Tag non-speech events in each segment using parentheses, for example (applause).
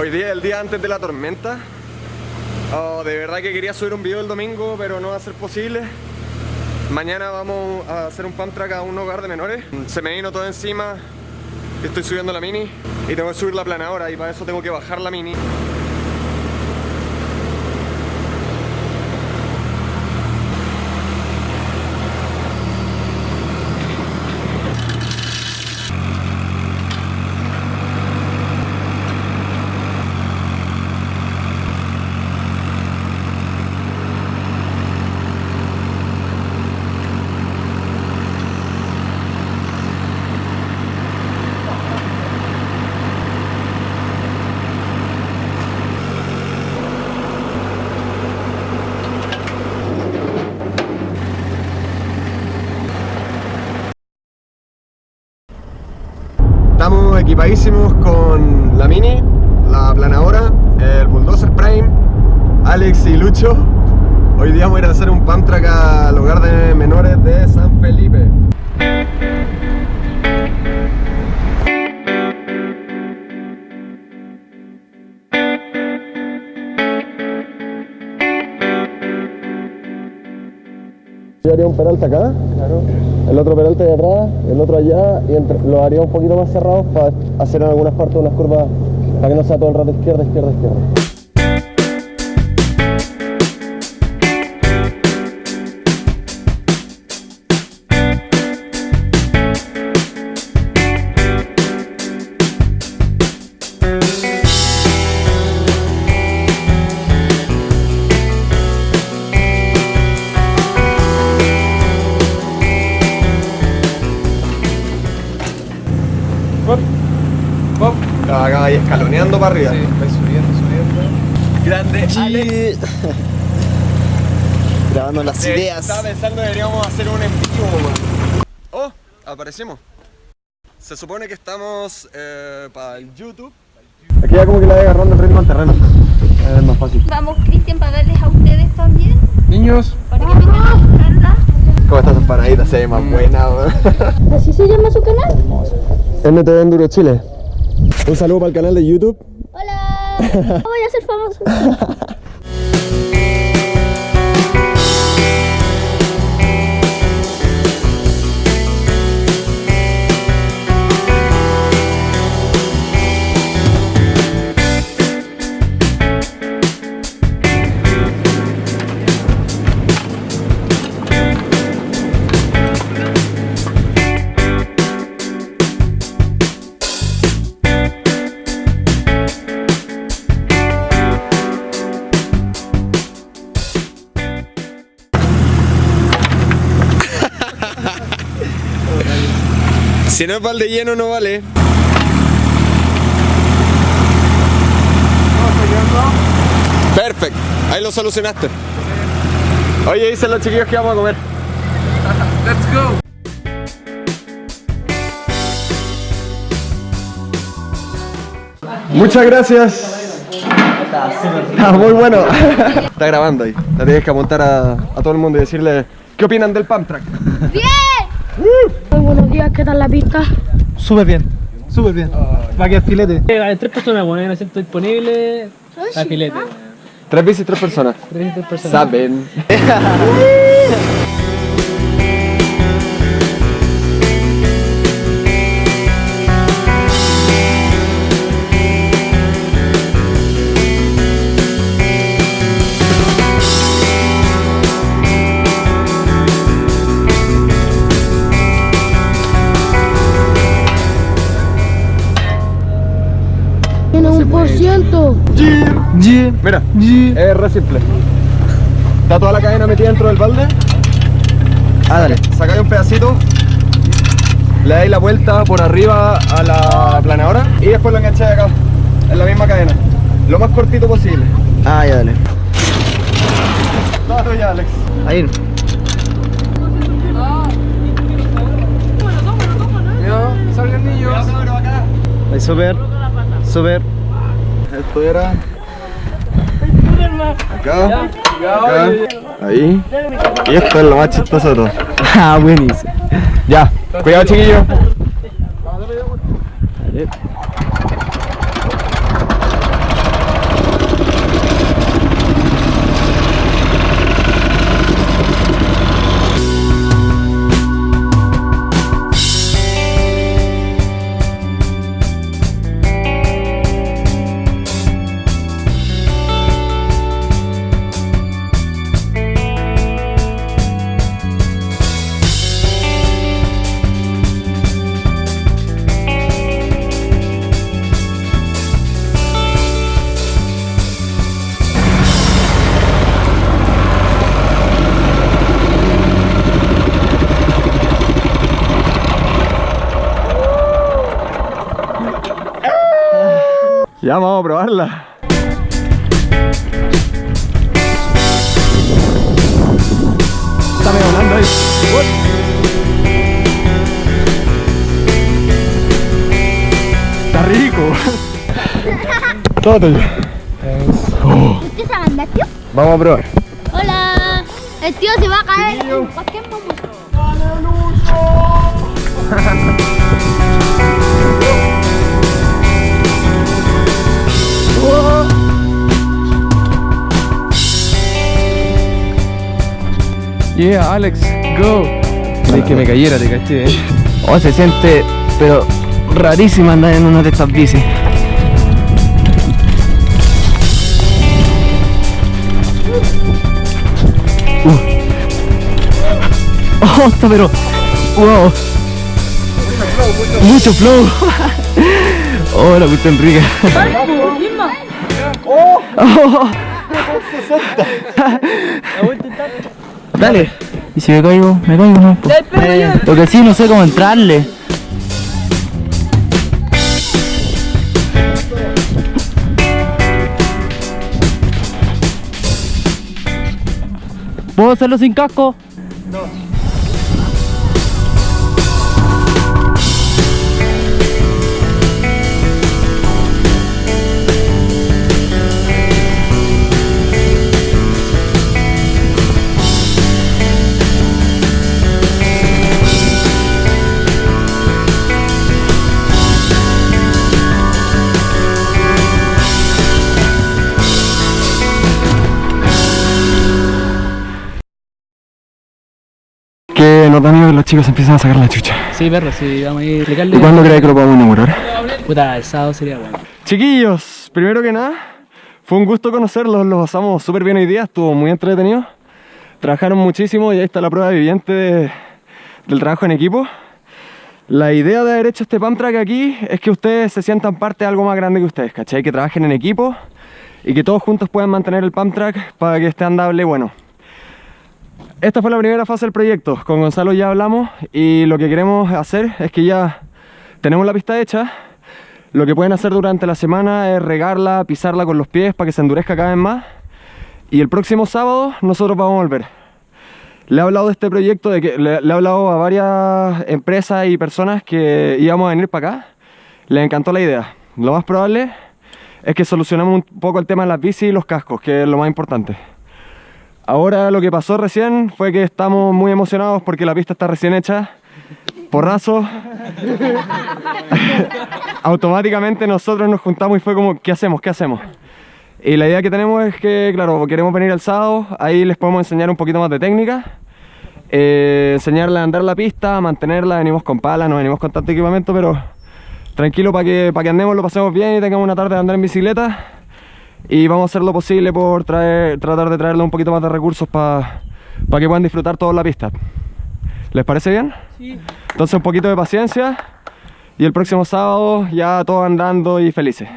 Hoy día es el día antes de la tormenta. Oh, de verdad que quería subir un video el domingo, pero no va a ser posible. Mañana vamos a hacer un pump track a un hogar de menores. Se me vino todo encima. Estoy subiendo la mini y tengo que subir la planadora y para eso tengo que bajar la mini. Con la Mini, la planadora, el Bulldozer Prime, Alex y Lucho. Hoy día vamos a ir a hacer un pump track al hogar de menores de San Felipe. Yo haría un peralte acá, el otro peralte de atrás, el otro allá y entre, lo haría un poquito más cerrados para hacer en algunas partes unas curvas para que no sea todo el rato izquierda, izquierda, izquierda. Escaloneando para arriba. Vais subiendo, subiendo. Grande Alex. (laughs) Grabando las Eh, ideas. Estaba pensando que deberíamos hacer un en vivo, weón. Oh, aparecimos. Se supone que estamos eh, para el YouTube. Aquí ya como que le voy agarrando el ritmo al terreno. Es más fácil. Vamos, Cristian, para darles a ustedes también, Niños, para que vengan a buscarla. ¿Cómo estás empanadita? Se ve más buena, weón. ¿Así se llama su canal? NTV Enduro Chile. Un saludo para el canal de YouTube. Hola. (laughs) Voy a ser famoso. (laughs) Si no es balde lleno, no vale. Perfecto, ahí lo solucionaste. Oye, dicen los chiquillos que vamos a comer. let's go. Muchas gracias. Está muy bueno. Está grabando ahí. La tienes que apuntar a, a todo el mundo y decirle qué opinan del pump track. ¡Bien! Muy buenos días, ¿qué tal la pista? Súper bien, súper bien. Va a quedar filete. Eh, Hay tres personas, bueno, hay un asiento disponible. A filete. Tres bicis, tres personas. Tres, tres personas. Saben. (laughs) Mira, G. es re simple. Está toda la cadena metida dentro del balde. Ah, dale. Sacáis un pedacito, le dais la vuelta por arriba a la planadora y después lo engancháis acá, en la misma cadena. Lo más cortito posible. Ah, ya dale. Todo tuyo, Alex. Ahí. Ya, salgan niños. Ahí, súper. Súper. Esto era acá, acá, ahí. Y esto es lo más chistoso de todo. (laughs) Ah, buenísimo. Ya, cuidado chiquillo. Ya vamos a probarla. Está medio volando ahí. Está rico. Todo tuyo. ¿Usted se anda, tío? Vamos a probar. Hola. El tío se va a caer en cualquier momento. Yeah, Alex, go. Es que me cayera, te caché, eh. Oh, se siente, pero rarísimo andar en una de estas bicis. Uh. Oh, está pero. Wow. Mucho flow. (laughs) Oh, la cuestión rica. (laughs) (laughs) Dale. ¿Y si me caigo? Me caigo, no. po. Lo que sí, no sé cómo entrarle. ¿Puedo hacerlo sin casco? Que chicos empiezan a sacar la chucha. Sí, perro, sí, vamos a ir a. ¿Y cuándo crees que lo podemos inaugurar? Puta, el sábado sería bueno. Chiquillos, primero que nada, fue un gusto conocerlos, los pasamos súper bien hoy día, estuvo muy entretenido. Trabajaron muchísimo y ahí está la prueba viviente de- del trabajo en equipo. La idea de haber hecho este pump track aquí es que ustedes se sientan parte de algo más grande que ustedes, ¿cachai? Que trabajen en equipo y que todos juntos puedan mantener el pump track para que esté andable bueno. Esta fue la primera fase del proyecto, con Gonzalo ya hablamos y lo que queremos hacer es que ya tenemos la pista hecha, lo que pueden hacer durante la semana es regarla, pisarla con los pies para que se endurezca cada vez más. Y el próximo sábado nosotros vamos a volver. Le he hablado de este proyecto, de que le, le he hablado a varias empresas y personas que íbamos a venir para acá. Les encantó la idea. Lo más probable es que solucionemos un poco el tema de las bicis y los cascos, que es lo más importante. Ahora lo que pasó recién fue que estamos muy emocionados porque la pista está recién hecha. Porrazo, (laughs) automáticamente nosotros nos juntamos y fue como, ¿qué hacemos? ¿Qué hacemos? Y la idea que tenemos es que, claro, queremos venir el sábado, ahí les podemos enseñar un poquito más de técnica, eh, enseñarles a andar la pista, a mantenerla, venimos con palas, no venimos con tanto equipamiento, pero tranquilo para que, para que andemos, lo pasemos bien y tengamos una tarde de andar en bicicleta. Y vamos a hacer lo posible por traer, tratar de traerle un poquito más de recursos para que puedan disfrutar toda la pista. ¿Les parece bien? Sí. Entonces un poquito de paciencia y el próximo sábado ya todos andando y felices.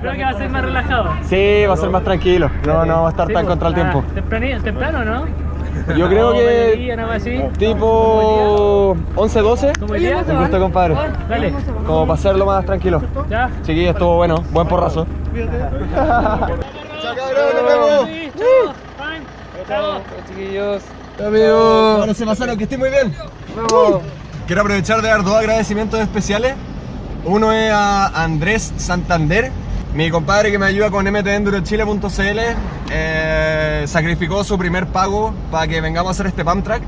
Creo que va a ser más relajado. Sí, va a ser más tranquilo. No, no va a estar tan contra el tiempo. Temprano, temprano, ¿no? Yo (laughs) creo que tipo 11, 12. ¿Cómo hoy día? Un gusto, compadre. Dale, Como para hacerlo más tranquilo. ya. Chiquillos, estuvo bueno. Buen porrazo. Chao, cabrón, nos chiquillos. Amigos. Ahora se pasaron, que estén muy bien. Quiero aprovechar de dar dos agradecimientos especiales. Uno es a Andrés Santander, mi compadre que me ayuda con mtendurochile.cl. Eh, sacrificó su primer pago para que vengamos a hacer este pump track.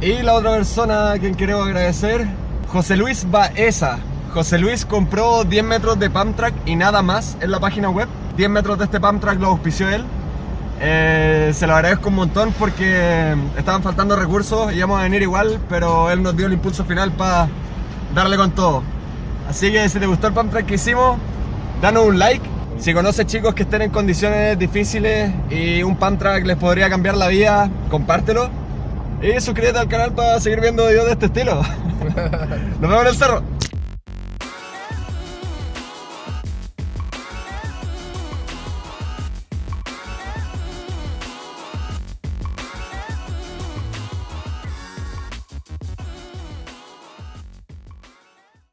Y la otra persona a quien quiero agradecer, José Luis Baeza. José Luis compró 10 metros de pump track y nada más en la página web. 10 metros de este pump track lo auspició él. Eh, se lo agradezco un montón porque estaban faltando recursos, íbamos a venir igual, pero él nos dio el impulso final para darle con todo. Así que si te gustó el pump track que hicimos, danos un like. Si conoces chicos que estén en condiciones difíciles y un pump track les podría cambiar la vida, compártelo. Y suscríbete al canal para seguir viendo videos de este estilo. (laughs) Nos vemos en el cerro.